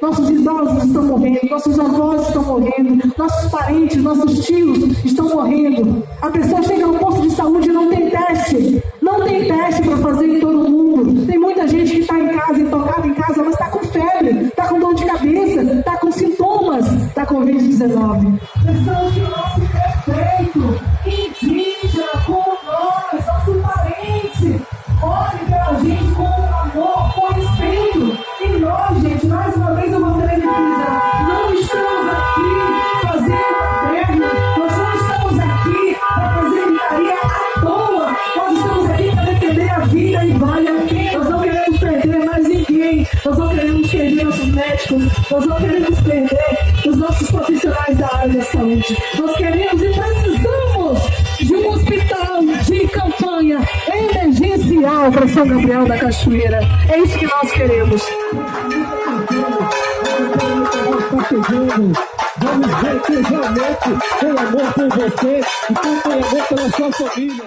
nossos idosos estão morrendo, nossos avós estão morrendo, nossos parentes, nossos tios estão morrendo. A pessoa chega no posto de saúde e não tem teste. Não tem teste para fazer em todo mundo. Tem muita gente que está em casa, intocada em casa, mas está com febre, está com dor de cabeça, está com sintomas da Covid-19. Precisamos que mais uma vez eu gostaria de frisar, não estamos aqui fazendo perna, nós não estamos aqui para fazer gritaria à toa, nós estamos aqui para defender a vida e vale a pena. Nós não queremos perder mais ninguém, nós não queremos perder nossos médicos, nós não queremos perder os nossos profissionais da área da saúde. Nós queremos e precisamos de um hospital de campanha emergencial para São Gabriel da Cachoeira. É isso que nós queremos. Vamos ver que realmente tem amor por você e tem amor pela sua família.